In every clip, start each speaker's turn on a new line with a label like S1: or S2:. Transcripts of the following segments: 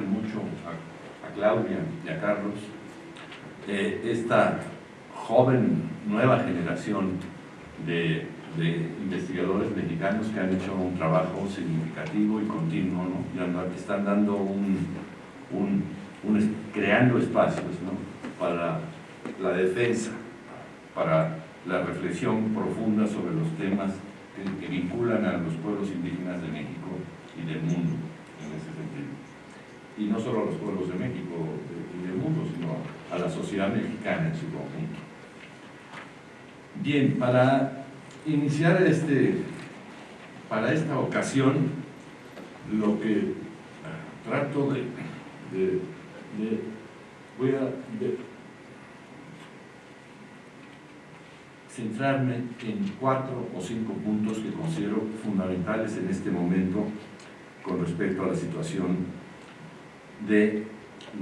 S1: mucho a, Claudia y a Carlos eh, esta joven, nueva generación de, investigadores mexicanos que han hecho un trabajo significativo y continuo, ¿no? y están dando un, creando espacios para la defensa, para la reflexión profunda sobre los temas que, vinculan a los pueblos indígenas de México y del mundo. Y no solo a los pueblos de México y del mundo, sino a la sociedad mexicana en su conjunto. Bien, para iniciar este, para esta ocasión, lo que trato de, voy a centrarme en cuatro o cinco puntos que considero fundamentales en este momento con respecto a la situación de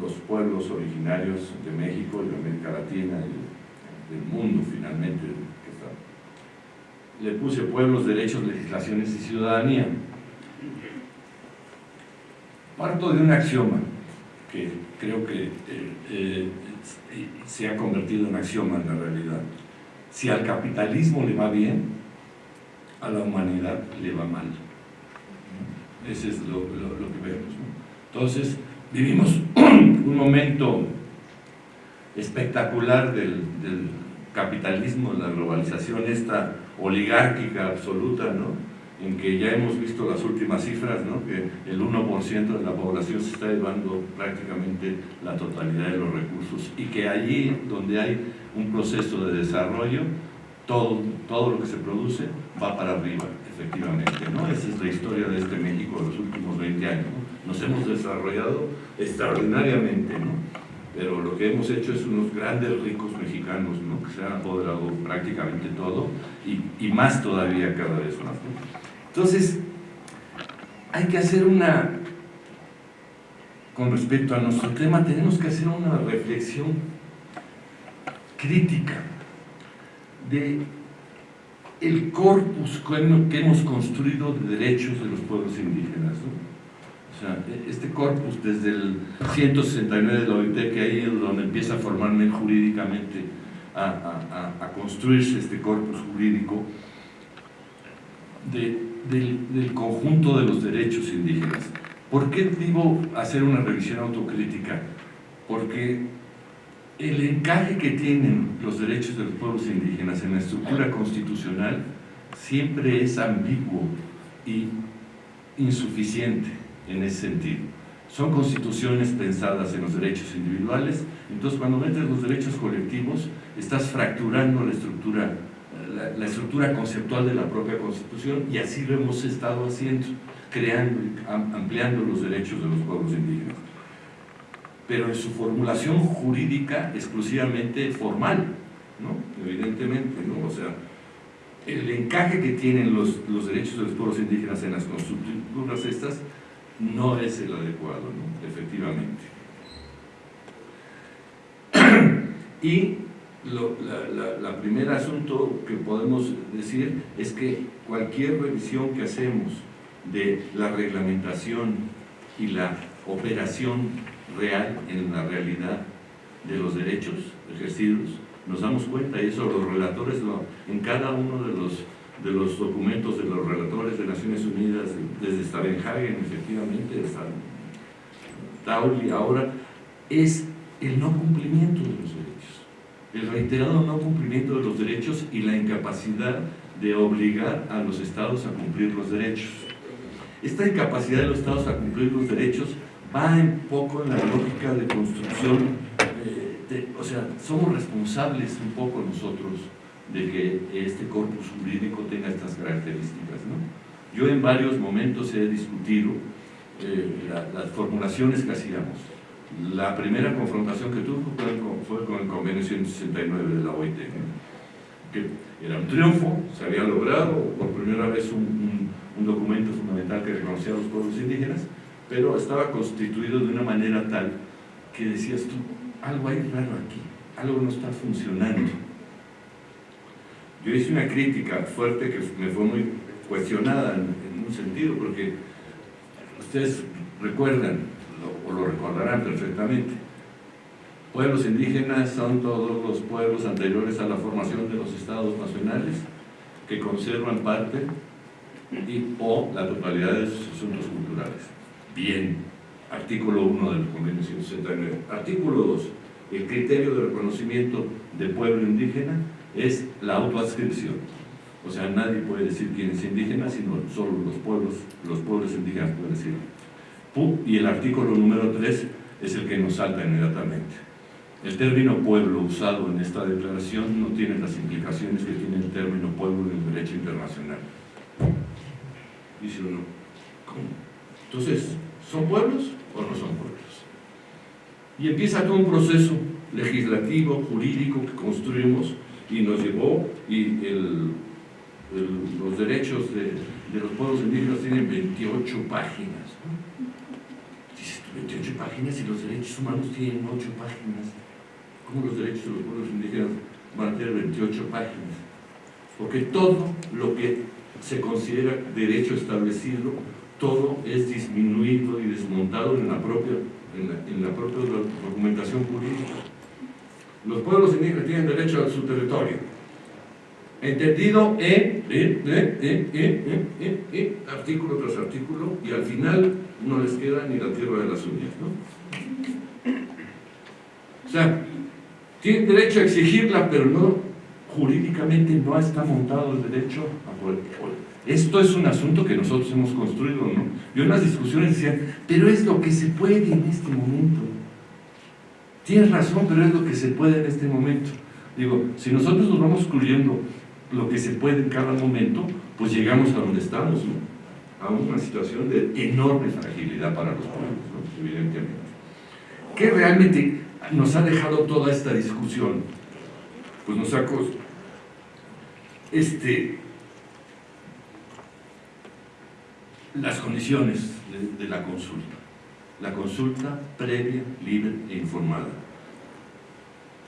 S1: los pueblos originarios de México, de América Latina y del mundo finalmente. Le puse pueblos, derechos, legislaciones y ciudadanía. Parto de un axioma que creo que eh, eh, se ha convertido en axioma en la realidad si al capitalismo le va bien, a la humanidad le va mal. Ese es lo, que vemos. Entonces, vivimos un momento espectacular del, capitalismo, de la globalización, esta oligárquica absoluta, ¿no? en que ya hemos visto las últimas cifras, ¿no? que el 1% de la población se está llevando prácticamente la totalidad de los recursos y que allí donde hay un proceso de desarrollo, todo, todo lo que se produce va para arriba, efectivamente. ¿no? Esa es la historia de este México de los últimos 20 años. Nos hemos desarrollado extraordinariamente, ¿no? pero lo que hemos hecho es unos grandes ricos mexicanos ¿no? que se han apoderado prácticamente todo y, más todavía cada vez más. Entonces, hay que hacer una, con respecto a nuestro tema, tenemos que hacer una reflexión crítica de el corpus que hemos construido de derechos de los pueblos indígenas. O este corpus desde el 169 de la OIT, que ahí es donde empieza a formarme jurídicamente, a, a construirse este corpus jurídico, de, del, conjunto de los derechos indígenas. ¿Por qué digo hacer una revisión autocrítica? Porque el encaje que tienen los derechos de los pueblos indígenas en la estructura constitucional siempre es ambiguo y insuficiente en ese sentido. Son constituciones pensadas en los derechos individuales, entonces cuando metes los derechos colectivos estás fracturando la estructura la, estructura conceptual de la propia Constitución y así lo hemos estado haciendo, creando ampliando los derechos de los pueblos indígenas. Pero en su formulación jurídica exclusivamente formal, ¿no? evidentemente, ¿no? o sea, el encaje que tienen los, los derechos de los pueblos indígenas en las constructuras estas no es el adecuado, ¿no? efectivamente. y lo, la, primer asunto que podemos decir es que cualquier revisión que hacemos de la reglamentación y la operación real en la realidad de los derechos ejercidos, nos damos cuenta, y eso los relatores, en cada uno de los, de los documentos de los relatores de Naciones Unidas, desde Stavenhagen, efectivamente, hasta Tauli, ahora, es el no cumplimiento de los derechos el reiterado no cumplimiento de los derechos y la incapacidad de obligar a los estados a cumplir los derechos. Esta incapacidad de los estados a cumplir los derechos va un poco en la lógica de construcción, eh, o sea, somos responsables un poco nosotros de que este corpus jurídico tenga estas características. Yo en varios momentos he discutido eh, las formulaciones que hacíamos la primera confrontación que tuvo fue con el convenio 169 de la OIT, que era un triunfo, se había logrado por primera vez un, documento fundamental que reconocía a los pueblos indígenas, pero estaba constituido de una manera tal que decías tú, algo hay raro aquí, algo no está funcionando. Yo hice una crítica fuerte que me fue muy cuestionada en, un sentido, porque ustedes recuerdan o lo recordarán perfectamente. Pueblos indígenas son todos los pueblos anteriores a la formación de los estados nacionales que conservan parte y, o la totalidad de sus asuntos culturales. Bien, artículo 1 del convenio 169. Artículo 2. El criterio de reconocimiento de pueblo indígena es la autoadscripción. O sea, nadie puede decir quién es indígena, sino solo los pueblos, los pueblos indígenas pueden decirlo. Y el artículo número 3 es el que nos salta inmediatamente. El término pueblo usado en esta declaración no tiene las implicaciones que tiene el término pueblo en el derecho internacional. Dice uno, ¿cómo? Entonces, ¿son pueblos o no son pueblos? Y empieza todo un proceso legislativo, jurídico que construimos y nos llevó, y el, los derechos de, los pueblos indígenas tienen 28 páginas. Dices, 28 páginas y los derechos humanos tienen 8 páginas. ¿Cómo los derechos de los pueblos indígenas van a tener 28 páginas? Porque todo lo que se considera derecho establecido, todo es disminuido y desmontado en la propia, en la, propia documentación jurídica. Los pueblos indígenas tienen derecho a su territorio. Entendido en, artículo tras artículo, y al final no les queda ni la tierra de las uñas. ¿no? O sea, tienen derecho a exigirla, pero no jurídicamente no está montado el derecho a poder. Esto es un asunto que nosotros hemos construido, ¿no? Yo en las discusiones decía, pero es lo que se puede en este momento. Tienes razón, pero es lo que se puede en este momento. Digo, si nosotros nos vamos excluyendo lo que se puede en cada momento, pues llegamos a donde estamos, ¿no? A una situación de enorme fragilidad para los pueblos. Evidentemente. ¿Qué realmente nos ha dejado toda esta discusión? Pues nos ha este, las condiciones de, la consulta. La consulta previa, libre e informada.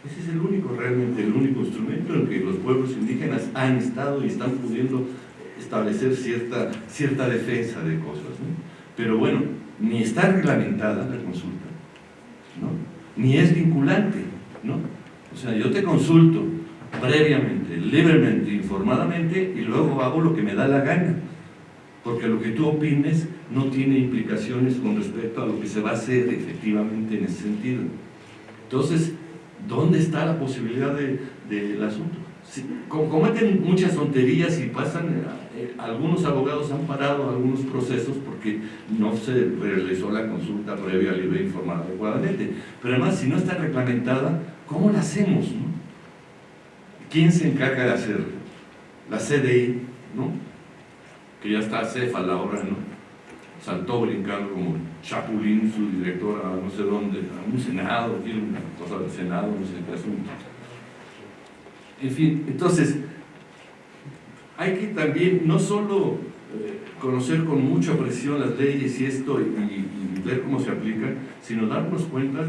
S1: Ese es el único, realmente, el único instrumento en que los pueblos indígenas han estado y están pudiendo establecer cierta, cierta defensa de cosas. Pero bueno, ni está reglamentada la consulta, ¿no? ni es vinculante. ¿no? O sea, yo te consulto previamente, libremente, informadamente y luego hago lo que me da la gana porque lo que tú opines no tiene implicaciones con respecto a lo que se va a hacer efectivamente en ese sentido. Entonces, ¿dónde está la posibilidad del de, asunto? Cometen muchas tonterías y pasan, eh, algunos abogados han parado algunos procesos porque no se realizó la consulta previa, libre informada adecuadamente. Pero además, si no está reglamentada, ¿cómo la hacemos? ¿Quién se encarga de hacerlo? La CDI, ¿no? Que ya está céfala ahora, ¿no? Saltó brincando como Chapulín, su director, a no sé dónde, a un senado, tiene una cosa del senado, no sé qué asunto. En fin, entonces, hay que también no solo eh, conocer con mucha presión las leyes y esto y, ver cómo se aplican, sino darnos cuenta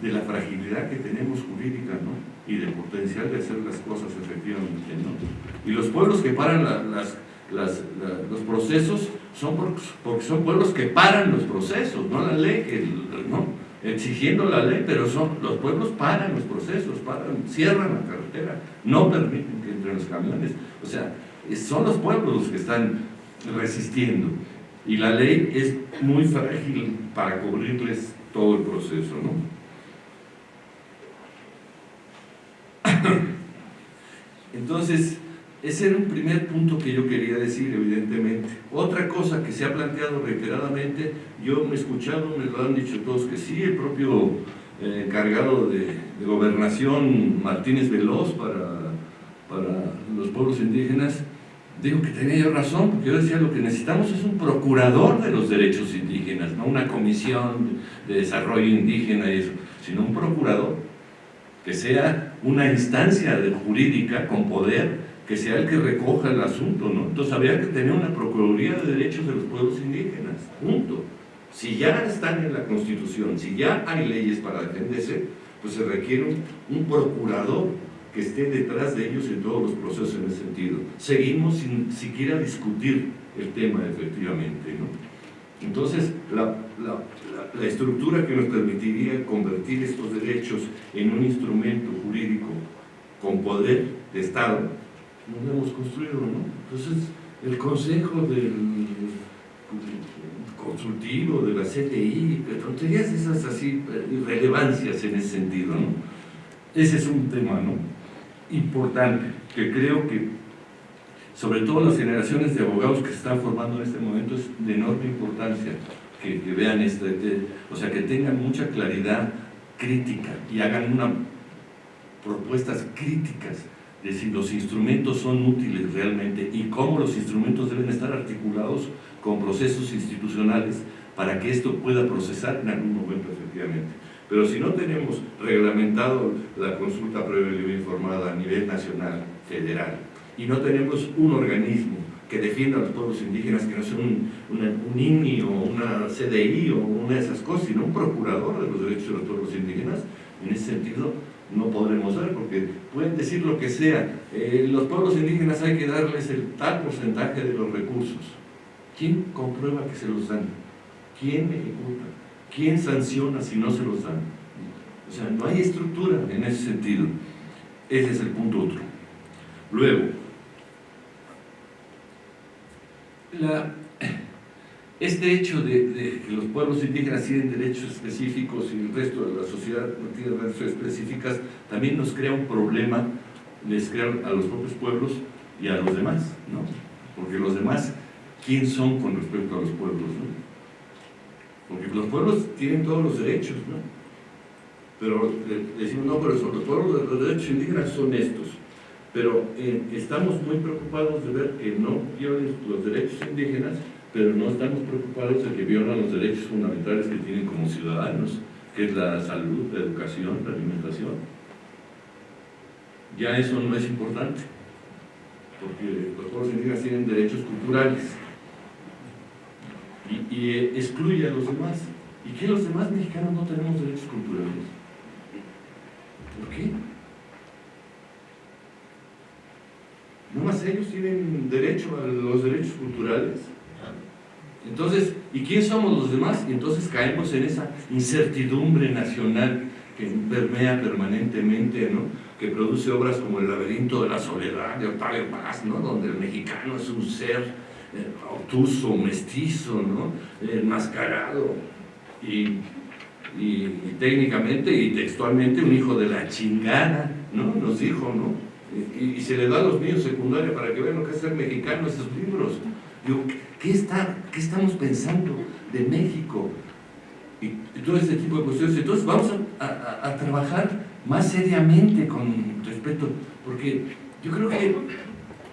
S1: de la fragilidad que tenemos jurídica, ¿no? Y del potencial de hacer las cosas efectivamente, ¿no? Y los pueblos que paran las los procesos son porque, son pueblos que paran los procesos, no la ley, que, no, exigiendo la ley, pero son los pueblos paran los procesos, paran, cierran la carretera, no permiten que entren los camiones. O sea, son los pueblos los que están resistiendo. Y la ley es muy frágil para cubrirles todo el proceso, ¿no? Entonces, ese era un primer punto que yo quería decir, evidentemente. Otra cosa que se ha planteado reiteradamente, yo me he escuchado, me lo han dicho todos que sí, el propio eh, encargado de, gobernación, Martínez Veloz, para, para los pueblos indígenas, dijo que tenía razón, porque yo decía, lo que necesitamos es un procurador de los derechos indígenas, no una comisión de desarrollo indígena y eso, sino un procurador que sea una instancia jurídica con poder que sea el que recoja el asunto, ¿no? Entonces habría que tener una Procuraduría de Derechos de los Pueblos Indígenas, punto. Si ya están en la Constitución, si ya hay leyes para defenderse, pues se requiere un, procurador que esté detrás de ellos en todos los procesos en ese sentido. Seguimos sin siquiera discutir el tema efectivamente, ¿no? Entonces, la la, estructura que nos permitiría convertir estos derechos en un instrumento jurídico con poder de Estado, no hemos construido, ¿no? Entonces, el consejo del consultivo, de la CTI, tonterías esas así, irrelevancias en ese sentido, ¿no? Ese es un tema, ¿no? Importante, que creo que sobre todo las generaciones de abogados que se están formando en este momento es de enorme importancia que, vean esto, o sea, que tengan mucha claridad crítica y hagan una propuestas críticas de si los instrumentos son útiles realmente y cómo los instrumentos deben estar articulados con procesos institucionales para que esto pueda procesar en algún momento efectivamente. Pero si no tenemos reglamentado la consulta previa y informada a nivel nacional, federal, y no tenemos un organismo que defienda a los pueblos indígenas, que no sea un, un INI o una CDI o una de esas cosas, sino un procurador de los derechos de los pueblos indígenas, en ese sentido no podremos ver, porque pueden decir lo que sea, eh, los pueblos indígenas hay que darles el tal porcentaje de los recursos. ¿Quién comprueba que se los dan? ¿Quién ejecuta? ¿Quién sanciona si no se los dan? O sea, no hay estructura en ese sentido. Ese es el punto otro. Luego, este hecho de, que los pueblos indígenas tienen derechos específicos y el resto de la sociedad no tiene derechos específicos, también nos crea un problema, les crea a los propios pueblos y a los demás, ¿no? Porque los demás, ¿quién son con respecto a los pueblos, no? Porque los pueblos tienen todos los derechos, ¿no? Pero decimos, no, pero los pueblos, los derechos indígenas son estos pero eh, estamos muy preocupados de ver que no violen los derechos indígenas, pero no estamos preocupados de que violan los derechos fundamentales que tienen como ciudadanos, que es la salud, la educación, la alimentación. Ya eso no es importante, porque los pueblos indígenas tienen derechos culturales y, y eh, excluye a los demás. ¿Y qué los demás mexicanos no tenemos derechos culturales? ¿Por qué? ¿No más ellos tienen derecho a los derechos culturales. Entonces, ¿y quién somos los demás? Y entonces caemos en esa incertidumbre nacional que permea permanentemente, ¿no? que produce obras como El laberinto de la soledad de Octavio Paz, ¿no? donde el mexicano es un ser eh, obtuso, mestizo, ¿no? enmascarado y, técnicamente y textualmente un hijo de la chingada, ¿no? nos dijo, ¿no? y, se le da a los niños secundarios para que vean lo que es ser mexicano esos libros. Digo, ¿qué, está, ¿qué estamos pensando de México? Y, todo este tipo de cuestiones. Entonces vamos a, trabajar más seriamente con respecto, porque yo creo que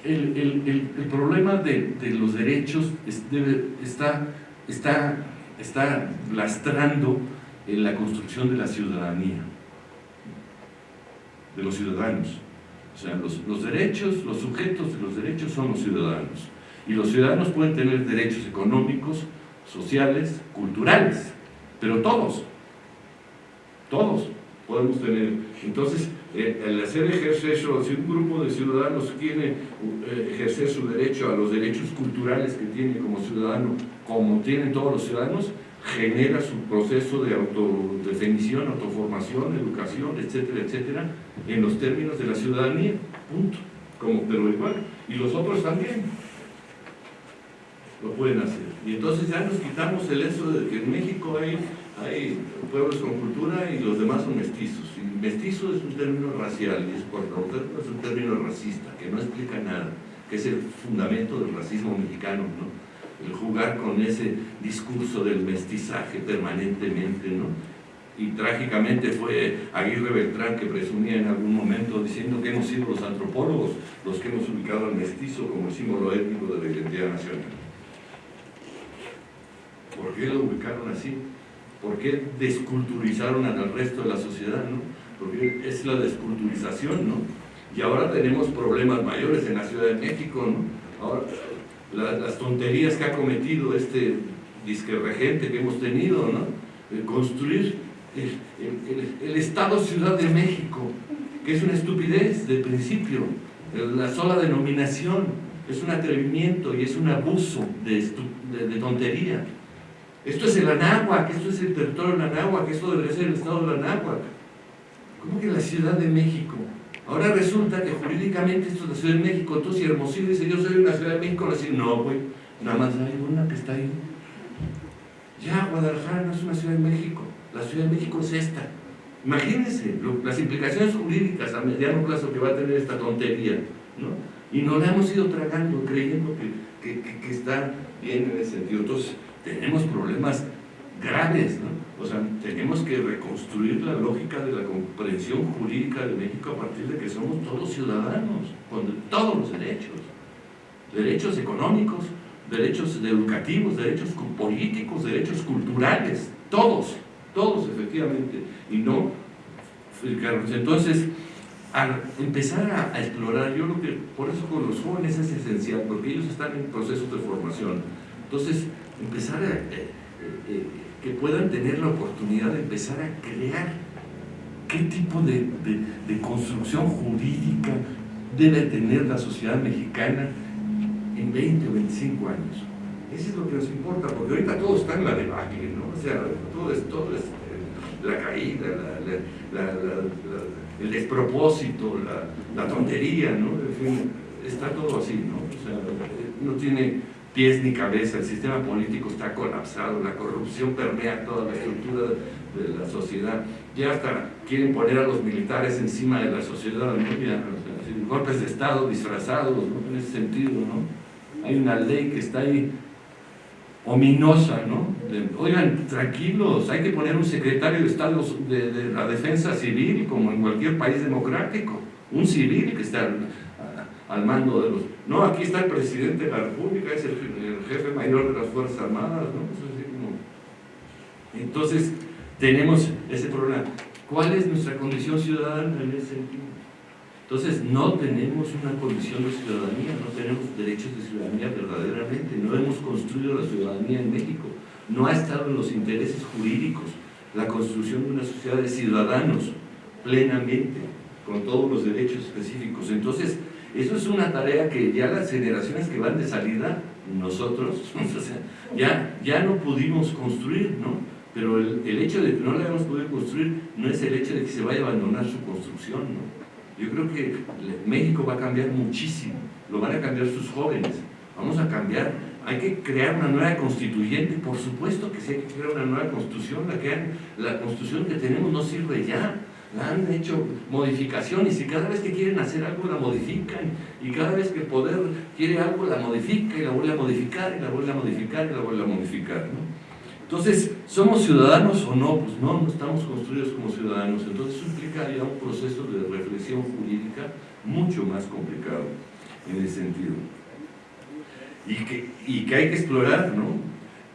S1: el, problema de, los derechos está, está, está lastrando en la construcción de la ciudadanía, de los ciudadanos. O sea, los, derechos, los sujetos de los derechos son los ciudadanos. Y los ciudadanos pueden tener derechos económicos, sociales, culturales, pero todos, todos podemos tener. Entonces, eh, el hacer ejercicio, si un grupo de ciudadanos quiere eh, ejercer su derecho a los derechos culturales que tiene como ciudadano, como tienen todos los ciudadanos, genera su proceso de autodefinición, autoformación, educación, etcétera, etcétera, en los términos de la ciudadanía, punto, como pero igual, y los otros también lo pueden hacer. Y entonces ya nos quitamos el eso de que en México hay, hay pueblos con cultura y los demás son mestizos. Y mestizo es un término racial y es por es un término racista, que no explica nada, que es el fundamento del racismo mexicano, ¿no? el jugar con ese discurso del mestizaje permanentemente, ¿no? Y trágicamente fue Aguirre Beltrán que presumía en algún momento diciendo que hemos sido los antropólogos los que hemos ubicado al mestizo como símbolo étnico de la identidad nacional. ¿Por qué lo ubicaron así? ¿Por qué desculturizaron al resto de la sociedad? ¿no? Porque es la desculturización, ¿no? Y ahora tenemos problemas mayores en la Ciudad de México, ¿no? Ahora, las tonterías que ha cometido este disque regente que hemos tenido, ¿no? construir el, Estado Ciudad de México, que es una estupidez de principio, la sola denominación es un atrevimiento y es un abuso de, de, tontería. Esto es el Anáhuac, esto es el territorio del Anáhuac, esto debería ser el estado del Anáhuac. ¿Cómo que la Ciudad de México? Ahora resulta que jurídicamente esto es la Ciudad de México, entonces si Hermosillo dice yo soy una Ciudad de México, le dice no, güey, nada más hay una que está ahí. Ya, Guadalajara no es una Ciudad de México, la Ciudad de México es esta. Imagínense las implicaciones jurídicas a mediano plazo que va a tener esta tontería, ¿no? Y no la hemos ido tragando creyendo que, que, que está bien en ese sentido. Entonces, tenemos problemas graves, ¿no? O sea, tenemos que reconstruir la lógica de la comprensión jurídica de México a partir de que somos todos ciudadanos, con todos los derechos, derechos económicos, derechos educativos, derechos políticos, derechos culturales, todos, todos efectivamente, y no, entonces, al empezar a, explorar, yo creo que por eso con los jóvenes es esencial, porque ellos están en procesos de formación, entonces empezar a... Eh, eh, que puedan tener la oportunidad de empezar a crear qué tipo de, construcción jurídica debe tener la sociedad mexicana en 20 o 25 años. Eso es lo que nos importa, porque ahorita todo está en la debacle, ¿no? O sea, todo es, todo es eh, la caída, el despropósito, la, tontería, ¿no? En fin, está todo así, ¿no? O sea, no tiene pies ni cabeza, el sistema político está colapsado, la corrupción permea toda la estructura de la sociedad, ya hasta quieren poner a los militares encima de la sociedad, golpes de Estado disfrazados, ¿no? en ese sentido, ¿no? Hay una ley que está ahí ominosa, ¿no? oigan, tranquilos, hay que poner un secretario de Estado de la Defensa Civil, como en cualquier país democrático, un civil que está al mando de los... No, aquí está el presidente de la República, es el, jefe mayor de las Fuerzas Armadas, ¿no? Entonces, tenemos ese problema. ¿Cuál es nuestra condición ciudadana en ese sentido? Entonces, no tenemos una condición de ciudadanía, no tenemos derechos de ciudadanía verdaderamente, no hemos construido la ciudadanía en México, no ha estado en los intereses jurídicos la construcción de una sociedad de ciudadanos plenamente, con todos los derechos específicos. Entonces, eso es una tarea que ya las generaciones que van de salida, nosotros, ya, ya no pudimos construir, ¿no? Pero el, hecho de que no la hayamos podido construir no es el hecho de que se vaya a abandonar su construcción, ¿no? Yo creo que México va a cambiar muchísimo, lo van a cambiar sus jóvenes, vamos a cambiar, hay que crear una nueva constituyente, por supuesto que sí hay que crear una nueva constitución, la, que, la constitución que tenemos no sirve ya, han hecho modificaciones y cada vez que quieren hacer algo la modifican. Y cada vez que el poder quiere algo la modifica y la vuelve a modificar y la vuelve a modificar y la vuelve a modificar entonces, ¿somos ciudadanos o no? pues no, no estamos construidos como ciudadanos. Entonces eso implica ya un proceso de reflexión jurídica mucho más complicado en ese sentido. Y que, y que hay que explorar, ¿no?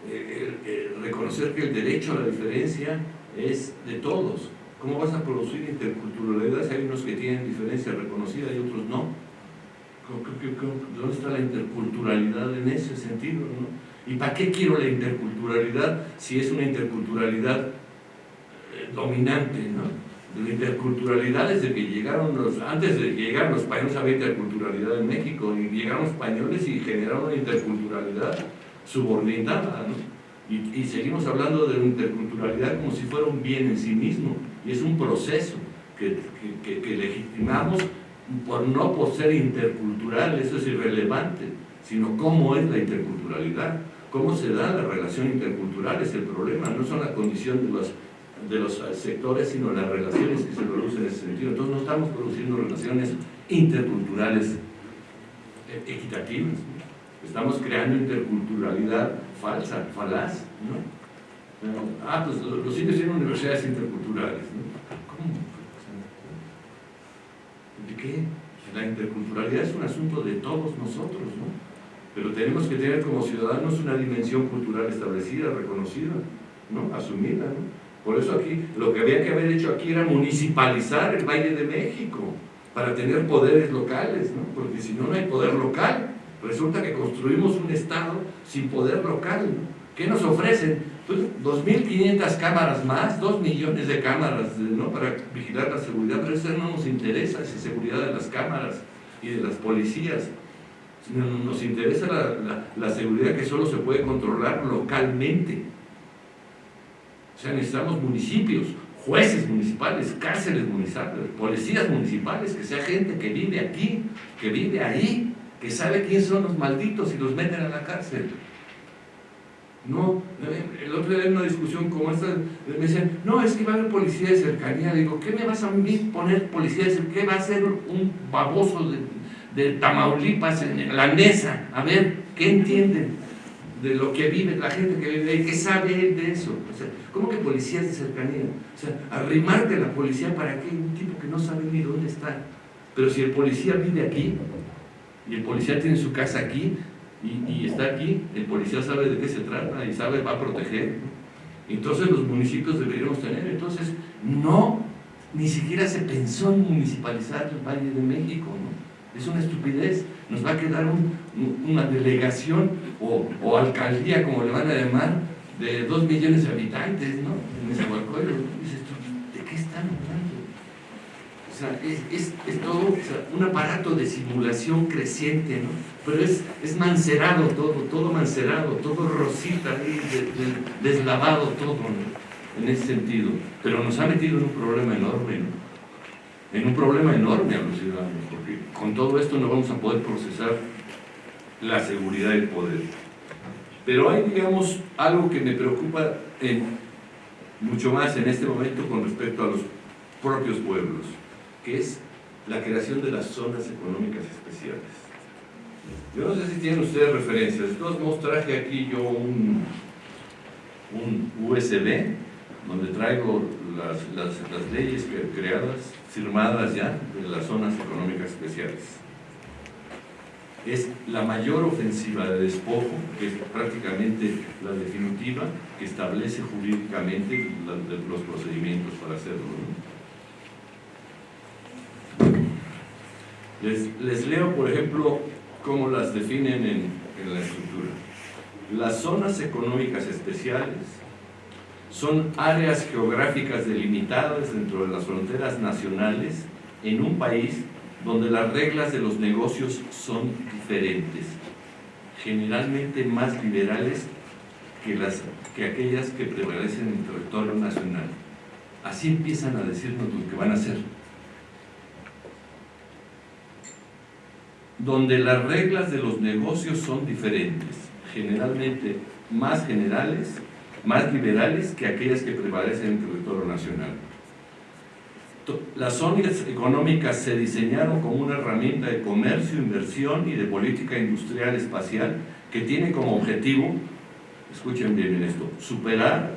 S1: Eh, reconocer que el derecho a la diferencia es de todos ¿Cómo vas a producir interculturalidad si hay unos que tienen diferencia reconocida y otros no? ¿Dónde está la interculturalidad en ese sentido? ¿Y para qué quiero la interculturalidad si es una interculturalidad eh, dominante? La interculturalidad desde que llegaron los, antes de llegar los españoles había interculturalidad en México y llegaron los españoles y generaron una interculturalidad subordinada, ¿no? Y, seguimos hablando de interculturalidad como si fuera un bien en sí mismo, y es un proceso que, que, legitimamos por, no por ser intercultural, eso es irrelevante, sino cómo es la interculturalidad, cómo se da la relación intercultural es el problema, no son la condición de los, de los sectores, sino las relaciones que se producen en ese sentido. Entonces no estamos produciendo relaciones interculturales equitativas, estamos creando interculturalidad falsa, falaz, ¿no? Ah, pues los indios tienen universidades interculturales, ¿no? ¿Cómo? ¿De qué? La interculturalidad es un asunto de todos nosotros, ¿no? Pero tenemos que tener como ciudadanos una dimensión cultural establecida, reconocida, ¿no? Asumida, ¿no? Por eso aquí, lo que había que haber hecho aquí era municipalizar el Valle de México, para tener poderes locales, ¿no? Porque si no, no hay poder local. Resulta que construimos un Estado sin poder local. ¿Qué nos ofrecen? Pues 2.500 cámaras más, 2 millones de cámaras ¿no? para vigilar la seguridad, pero eso no nos interesa, esa seguridad de las cámaras y de las policías. Nos interesa la, la, seguridad que solo se puede controlar localmente, O sea, necesitamos municipios, jueces municipales, cárceles municipales, policías municipales, que sea gente que vive aquí, que vive ahí, que sabe quiénes son los malditos y los meten a la cárcel. No, el otro día en una discusión como esta, me decían, no, es que va a haber policía de cercanía. Digo, ¿qué me vas a mí poner policía de cercanía? ¿Qué va a hacer un baboso de, de Tamaulipas en la mesa? A ver, ¿qué entienden? de lo que vive la gente que vive ahí, ¿qué sabe él de eso? O sea, ¿cómo que policías de cercanía? O sea, arrimarte a la policía para qué? Un tipo que no sabe ni dónde está. Pero si el policía vive aquí, y el policía tiene su casa aquí, y, está aquí, el policía sabe de qué se trata y sabe, va a proteger. Entonces los municipios deberíamos tener. Entonces, no, ni siquiera se pensó en municipalizar el Valle de México, ¿no? Es una estupidez. Nos va a quedar una delegación o, alcaldía, como le van a llamar, de dos millones de habitantes, ¿no? En ¿de qué están? O sea, es, todo un aparato de simulación creciente, ¿no? Pero es, es mancerado todo, todo mancerado, todo rosita, deslavado todo, En ese sentido. Pero nos ha metido en un problema enorme, ¿no? En un problema enorme a los ciudadanos, porque con todo esto no vamos a poder procesar la seguridad del poder. Pero hay, digamos, algo que me preocupa mucho más en este momento con respecto a los propios pueblos, que es la creación de las zonas económicas especiales. Yo no sé si tienen ustedes referencias, de todos traje aquí yo un, un USB donde traigo las, las, las leyes creadas, firmadas ya, de las zonas económicas especiales es la mayor ofensiva de despojo, que es prácticamente la definitiva, que establece jurídicamente los procedimientos para hacerlo. Les, leo, por ejemplo, cómo las definen en, la estructura. Las zonas económicas especiales son áreas geográficas delimitadas dentro de las fronteras nacionales en un país donde las reglas de los negocios son diferentes, generalmente más liberales que, que aquellas que prevalecen en el territorio nacional. Así empiezan a decirnos lo que van a hacer. Donde las reglas de los negocios son diferentes, generalmente más generales, más liberales que aquellas que prevalecen en el territorio nacional. Las zonas económicas se diseñaron como una herramienta de comercio, inversión y de política industrial espacial que tiene como objetivo, escuchen bien en esto, superar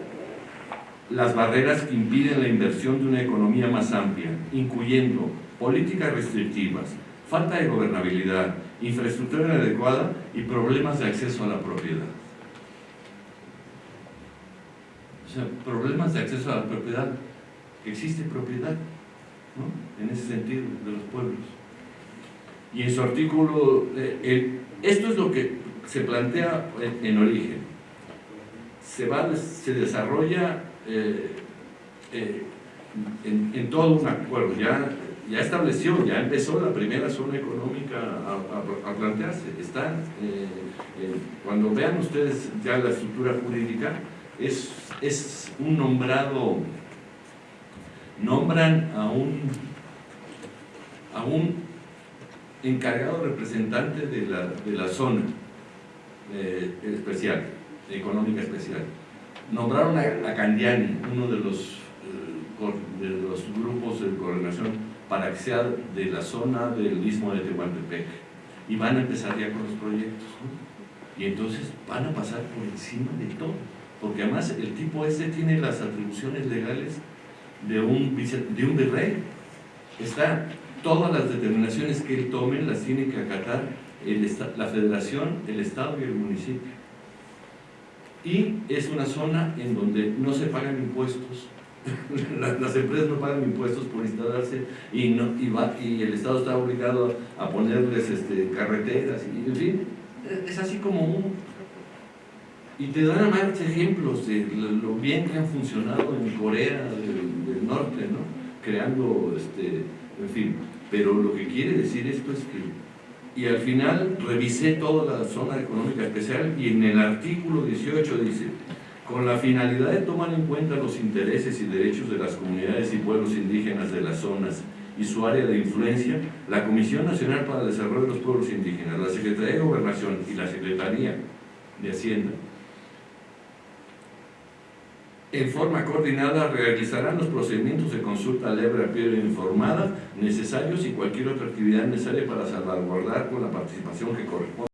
S1: las barreras que impiden la inversión de una economía más amplia, incluyendo políticas restrictivas, falta de gobernabilidad, infraestructura inadecuada y problemas de acceso a la propiedad. O sea, problemas de acceso a la propiedad. ¿Existe propiedad? en ese sentido, de los pueblos. Y en su artículo, eh, esto es lo que se plantea en, origen. Se, va, se desarrolla eh, eh, en, todo un acuerdo, ya, ya estableció, ya empezó la primera zona económica a, plantearse. Está, cuando vean ustedes ya la estructura jurídica, es, es un nombrado nombran a un, a un encargado representante de la, de la zona eh, especial, económica especial. Nombraron a, Candiani, uno de los, eh, de los grupos de coordinación, para que sea de la zona del istmo de Tehuantepec. Y van a empezar ya con los proyectos. Y entonces van a pasar por encima de todo. Porque además el tipo ese tiene las atribuciones legales de un, de un virrey. Está, todas las determinaciones que él tome las tiene que acatar la federación, el estado y el municipio. Y es una zona en donde no se pagan impuestos, las, empresas no pagan impuestos por instalarse y, no, y, va, y el Estado está obligado a ponerles este, carreteras, y, en fin, es así como un... Y te dan más ejemplos de lo bien que han funcionado en Corea, norte, ¿no? Creando, este, en fin. Pero lo que quiere decir esto es que, y al final revisé toda la zona económica especial y en el artículo 18 dice, con la finalidad de tomar en cuenta los intereses y derechos de las comunidades y pueblos indígenas de las zonas y su área de influencia, la Comisión Nacional para el Desarrollo de los Pueblos Indígenas, la Secretaría de Gobernación y la Secretaría de Hacienda en forma coordinada realizarán los procedimientos de consulta libre previa informada necesarios y cualquier otra actividad necesaria para salvaguardar con la participación que corresponde